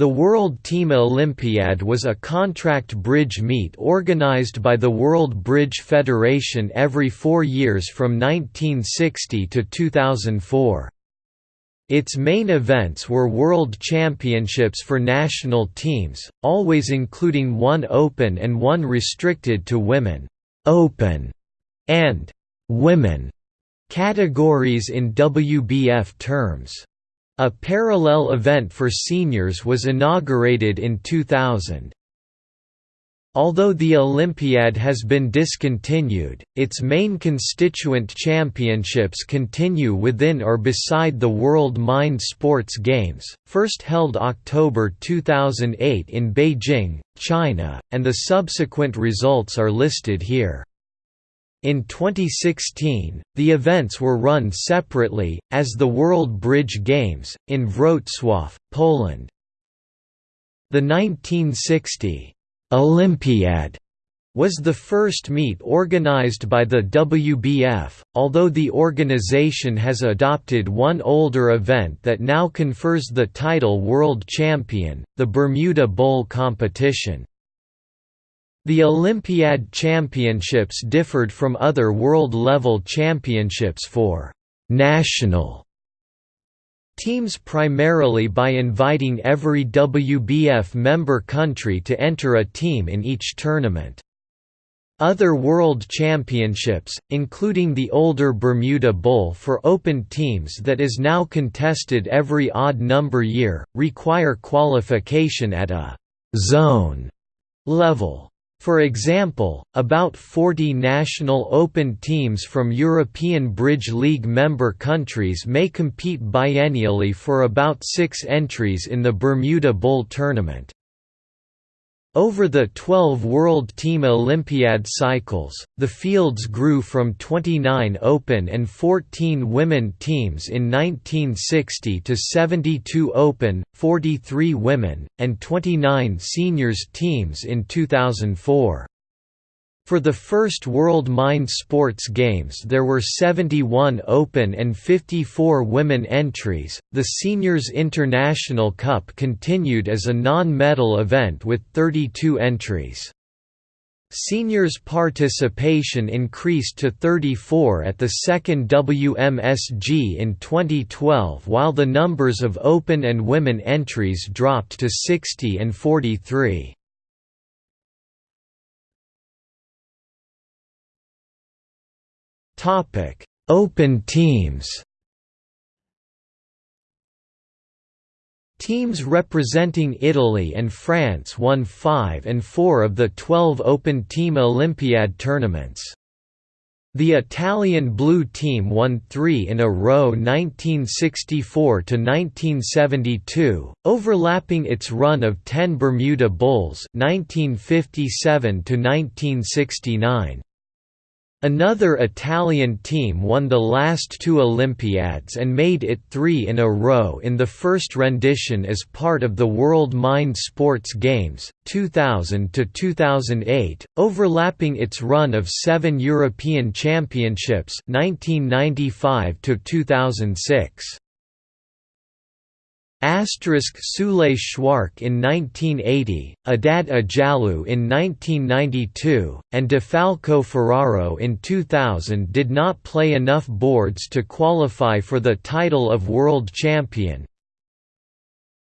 The World Team Olympiad was a contract bridge meet organized by the World Bridge Federation every four years from 1960 to 2004. Its main events were World Championships for national teams, always including one open and one restricted to women open and women categories in WBF terms. A parallel event for seniors was inaugurated in 2000. Although the Olympiad has been discontinued, its main constituent championships continue within or beside the World Mind Sports Games, first held October 2008 in Beijing, China, and the subsequent results are listed here. In 2016, the events were run separately, as the World Bridge Games, in Wrocław, Poland. The 1960 Olympiad was the first meet organized by the WBF, although the organization has adopted one older event that now confers the title World Champion, the Bermuda Bowl competition. The Olympiad Championships differed from other world-level championships for «national» teams primarily by inviting every WBF member country to enter a team in each tournament. Other World Championships, including the older Bermuda Bowl for open teams that is now contested every odd number year, require qualification at a «zone» level. For example, about 40 national open teams from European Bridge League member countries may compete biennially for about six entries in the Bermuda Bowl tournament. Over the 12 World Team Olympiad cycles, the fields grew from 29 open and 14 women teams in 1960 to 72 open, 43 women, and 29 seniors teams in 2004. For the first World Mind Sports Games, there were 71 open and 54 women entries. The Seniors International Cup continued as a non medal event with 32 entries. Seniors participation increased to 34 at the second WMSG in 2012 while the numbers of open and women entries dropped to 60 and 43. Topic: Open teams. Teams representing Italy and France won 5 and 4 of the 12 Open Team Olympiad tournaments. The Italian blue team won three in a row 1964 to 1972, overlapping its run of ten Bermuda Bowls 1957 to -1969. Another Italian team won the last two Olympiads and made it three in a row in the first rendition as part of the World Mind Sports Games, 2000–2008, overlapping its run of seven European Championships 1995 -2006. Asterisk Sule Schwark in 1980, Adad Ajalu in 1992, and DeFalco Ferraro in 2000 did not play enough boards to qualify for the title of world champion.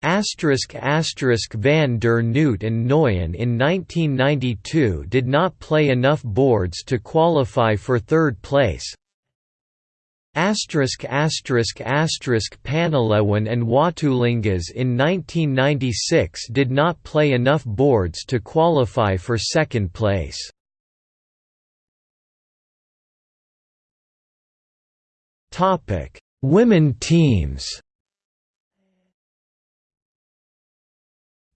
Asterisk asterisk Van der Noot and Nguyen in 1992 did not play enough boards to qualify for third place, Asterisk asterisk asterisk Panalewan and Watulingas in 1996 did not play enough boards to qualify for second place. Topic: Women teams.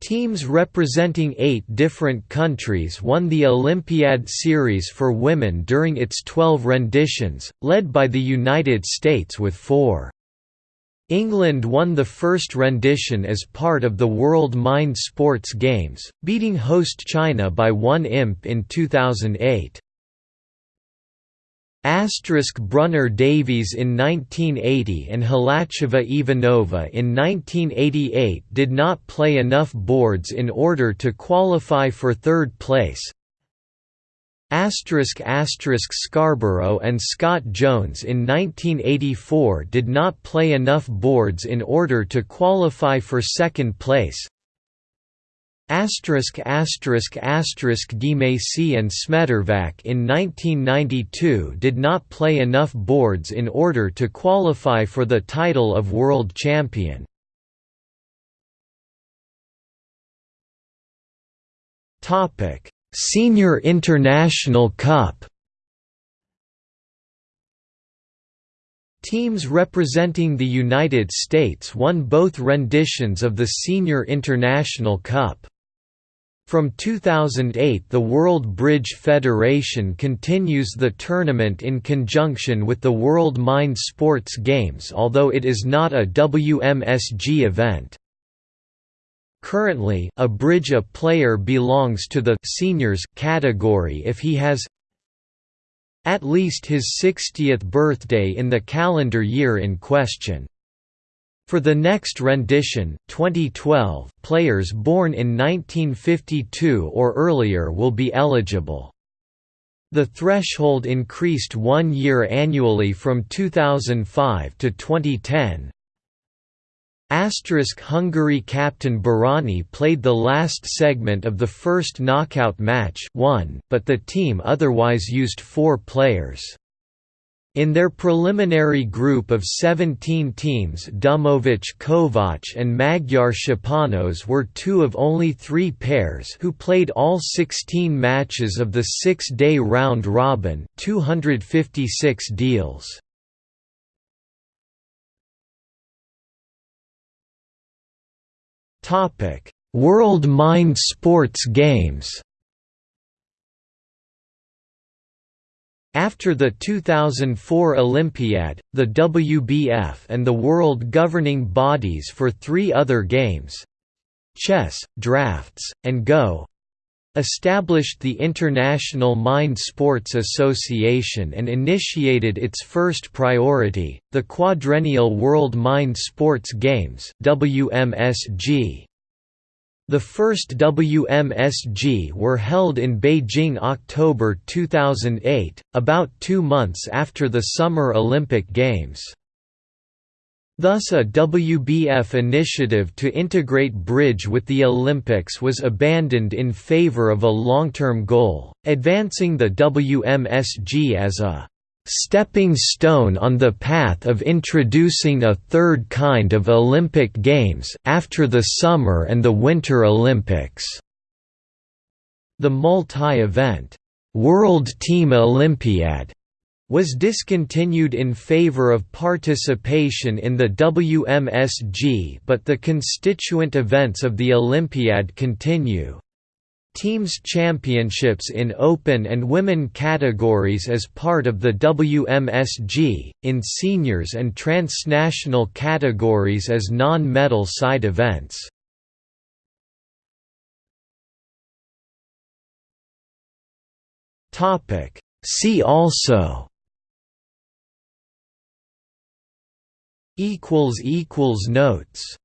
Teams representing eight different countries won the Olympiad Series for women during its 12 renditions, led by the United States with four. England won the first rendition as part of the World Mind Sports Games, beating host China by one imp in 2008. Asterisk Brunner Davies in 1980 and Hlacheva Ivanova in 1988 did not play enough boards in order to qualify for third place. Asterisk asterisk Scarborough and Scott Jones in 1984 did not play enough boards in order to qualify for second place. Asterisk asterisk asterisk and Smedervac in 1992 did not play enough boards in order to qualify for the title of world champion. Topic: Senior International Cup. Teams representing the United States won both renditions of the Senior International Cup. From 2008 the World Bridge Federation continues the tournament in conjunction with the World Mind Sports Games although it is not a WMSG event. Currently, a bridge a player belongs to the seniors category if he has at least his 60th birthday in the calendar year in question. For the next rendition, 2012, players born in 1952 or earlier will be eligible. The threshold increased one year annually from 2005 to 2010. Asterisk Hungary captain Barany played the last segment of the first knockout match won, but the team otherwise used four players. In their preliminary group of 17 teams Dumovic Kovac and Magyar Szczepanos were two of only three pairs who played all 16 matches of the six-day round-robin 256 deals. World Mind Sports Games After the 2004 Olympiad, the WBF and the world governing bodies for three other games—chess, drafts, and Go, established the International Mind Sports Association and initiated its first priority, the Quadrennial World Mind Sports Games WMSG. The first WMSG were held in Beijing October 2008, about two months after the Summer Olympic Games. Thus a WBF initiative to integrate bridge with the Olympics was abandoned in favor of a long-term goal, advancing the WMSG as a stepping stone on the path of introducing a third kind of Olympic Games after the Summer and the Winter Olympics. The multi-event, World Team Olympiad was discontinued in favor of participation in the WMSG but the constituent events of the Olympiad continue. Teams championships in open and women categories as part of the WMSG, in seniors and transnational categories as non-medal side events. See also Notes